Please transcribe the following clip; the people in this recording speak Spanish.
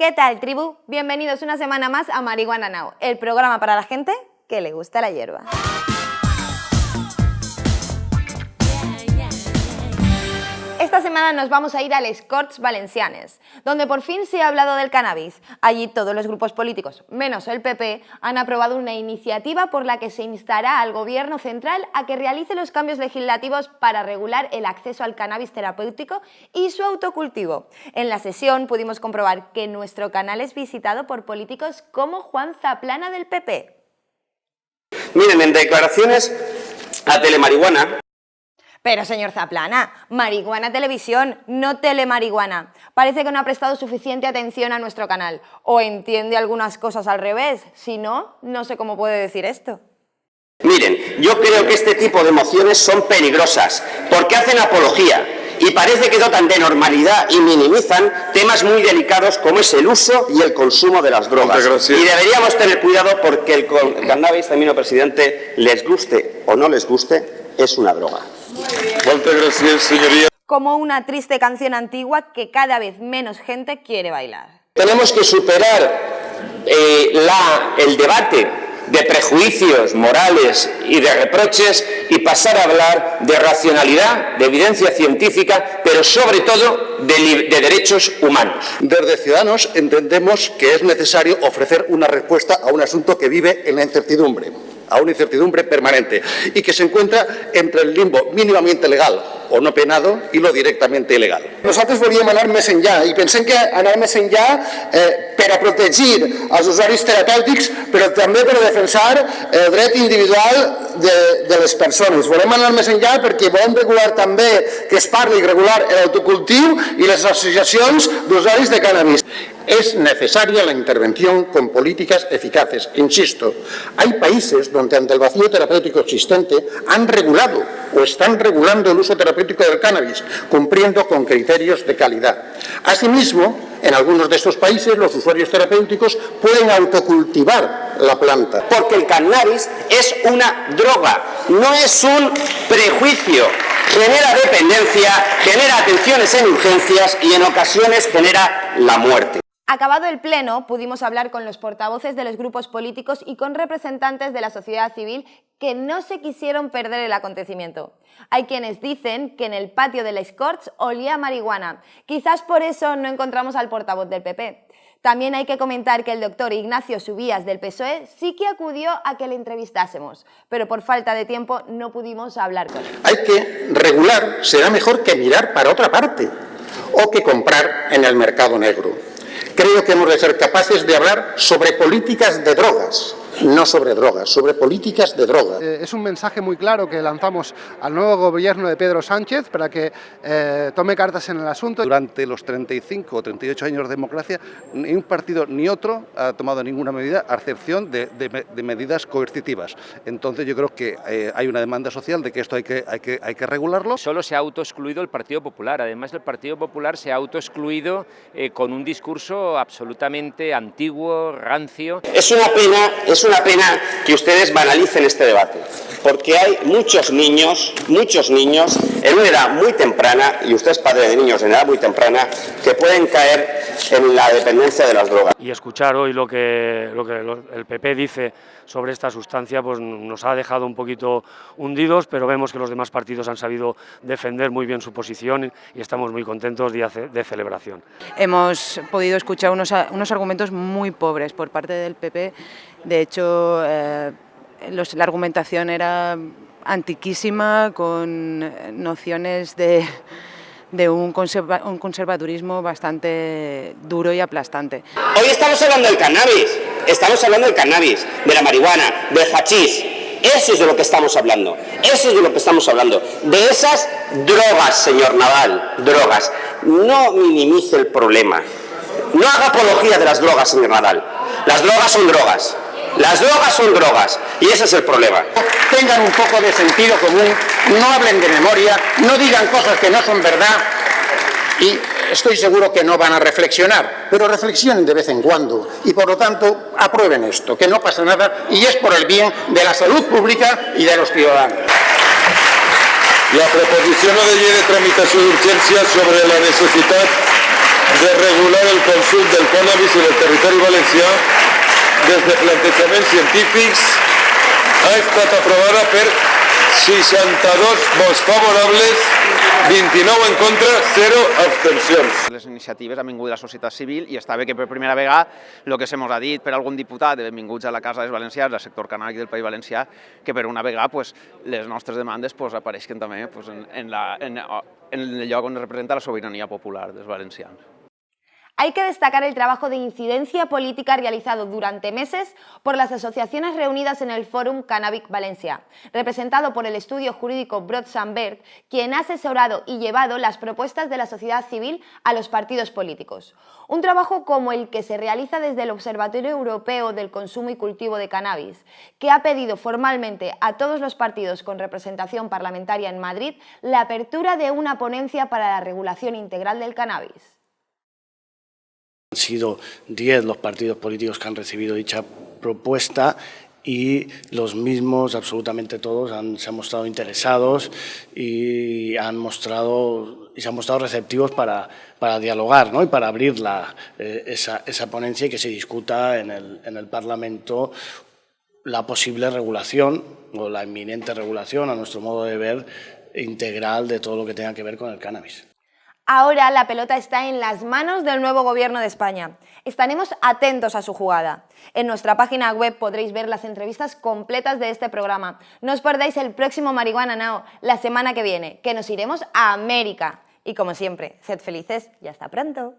¿Qué tal, tribu? Bienvenidos una semana más a Marihuana Now, el programa para la gente que le gusta la hierba. Esta semana nos vamos a ir al Corts Valencianes, donde por fin se ha hablado del cannabis. Allí todos los grupos políticos, menos el PP, han aprobado una iniciativa por la que se instará al Gobierno central a que realice los cambios legislativos para regular el acceso al cannabis terapéutico y su autocultivo. En la sesión pudimos comprobar que nuestro canal es visitado por políticos como Juan Zaplana del PP. Miren, en declaraciones a Telemarihuana, pero señor Zaplana, marihuana televisión, no telemarihuana. Parece que no ha prestado suficiente atención a nuestro canal. O entiende algunas cosas al revés. Si no, no sé cómo puede decir esto. Miren, yo creo que este tipo de mociones son peligrosas, porque hacen apología y parece que dotan de normalidad y minimizan temas muy delicados como es el uso y el consumo de las drogas. Y deberíamos tener cuidado porque el cannabis, termino presidente, les guste o no les guste, es una droga. Muchas gracias, señoría. Como una triste canción antigua que cada vez menos gente quiere bailar. Tenemos que superar eh, la, el debate de prejuicios morales y de reproches y pasar a hablar de racionalidad, de evidencia científica, pero sobre todo de, de, derechos humanos. Desde Ciudadanos entendemos que es necesario ofrecer una respuesta a un asunto que vive en la incertidumbre a una incertidumbre permanente y que se encuentra entre el limbo mínimamente legal o no penado i lo directament il·legal. Nosaltres volíem anar més enllà i pensem que anar més enllà eh, per a protegir els usuaris terapèutics però també per a defensar el dret individual de, de les persones. Volem anar més enllà perquè volem regular també que es parli regular l'autocultiu i les associacions d'usuaris de cannabis. Es necesaria la intervención con políticas eficaces. Insisto, hay países donde ante el vacío terapéutico existente han regulado o están regulando el uso terapéutico del cannabis, cumpliendo con criterios de calidad. Asimismo, en algunos de estos países los usuarios terapéuticos pueden autocultivar la planta. Porque el cannabis es una droga, no es un prejuicio. Genera dependencia, genera atenciones en urgencias y en ocasiones genera la muerte. Acabado el pleno, pudimos hablar con los portavoces de los grupos políticos y con representantes de la sociedad civil que no se quisieron perder el acontecimiento. Hay quienes dicen que en el patio de la Corts olía marihuana. Quizás por eso no encontramos al portavoz del PP. También hay que comentar que el doctor Ignacio Subías del PSOE sí que acudió a que le entrevistásemos, pero por falta de tiempo no pudimos hablar con él. Hay que regular, será mejor que mirar para otra parte o que comprar en el mercado negro. Creo que hemos de ser capaces de hablar sobre políticas de drogas, no sobre drogas, sobre políticas de drogas. Eh, es un mensaje muy claro que lanzamos al nuevo gobierno de Pedro Sánchez para que eh, tome cartas en el asunto. Durante los 35 o 38 años de democracia, ni un partido ni otro ha tomado ninguna medida, a excepción de, medidas coercitivas. Entonces yo creo que eh, hay una demanda social de que esto hay que, hay, que, hay que regularlo. Solo se ha autoexcluido el Partido Popular. Además, el Partido Popular se ha autoexcluido con un discurso absolutamente antiguo, rancio. Es una pena, es una pena que ustedes banalicen este debate, porque hay muchos niños, muchos niños, en una edad muy temprana, y usted es padre de niños en edad muy temprana, que pueden caer en la dependencia de las drogas. Y escuchar hoy lo que, lo que el PP dice sobre esta sustancia pues nos ha dejado un poquito hundidos, pero vemos que los demás partidos han sabido defender muy bien su posición y estamos muy contentos día de celebración. Hemos podido escuchar unos, unos argumentos muy pobres por parte del PP, de hecho eh, la argumentación era antiquísima, con nociones de de un, un, conservadurismo bastante duro y aplastante. Hoy estamos hablando del cannabis, estamos hablando del cannabis, de la marihuana, del hachís. Eso es de lo que estamos hablando, eso es de lo que estamos hablando. De esas drogas, señor Naval, drogas. No minimice el problema. No haga apología de las drogas, señor Nadal. Las drogas son drogas. Las drogas son drogas y ese es el problema. Tengan un poco de sentido común, no hablen de memoria, no digan cosas que no son verdad y estoy seguro que no van a reflexionar, pero reflexionen de vez en cuando y por lo tanto aprueben esto, que no pasa nada y es por el bien de la salud pública y de los ciudadanos. La proposición de ley de tramitación de urgencia sobre la necesidad de regular el consum del cannabis en el territori valencià des de plantejaments científics ha estat aprovada per 62 vots favorables, 29 en contra, 0 abstencions. Les iniciatives han vingut de la societat civil i està bé que per primera vegada el que se ha dit per algun diputat de benvinguts a la Casa dels Valencians, al sector cannàbic del País Valencià, que per una vegada pues, les nostres demandes pues, apareixen també pues, en, en, la, en, en el lloc on representa la sobirania popular dels valencians. Hay que destacar el trabajo de incidencia política realizado durante meses por las asociaciones reunidas en el Fórum Cannabis Valencia, representado por el estudio jurídico Brod quien ha asesorado y llevado las propuestas de la sociedad civil a los partidos políticos. Un trabajo como el que se realiza desde el Observatorio Europeo del Consumo y Cultivo de Cannabis, que ha pedido formalmente a todos los partidos con representación parlamentaria en Madrid la apertura de una ponencia para la regulación integral del cannabis. Han sido 10 los partidos políticos que han recibido dicha propuesta y los mismos, absolutamente todos, han, se han mostrado interesados y, han mostrado, y se han mostrado receptivos para, para dialogar ¿no? y para abrir la, eh, esa, esa, ponencia y que se discuta en el, en el Parlamento la posible regulación o la inminente regulación, a nuestro modo de ver, integral de todo lo que tenga que ver con el cannabis. Ahora la pelota está en las manos del nuevo gobierno de España. Estaremos atentos a su jugada. En nuestra página web podréis ver las entrevistas completas de este programa. No os perdáis el próximo Marihuana Now, la semana que viene, que nos iremos a América. Y como siempre, sed felices y hasta pronto.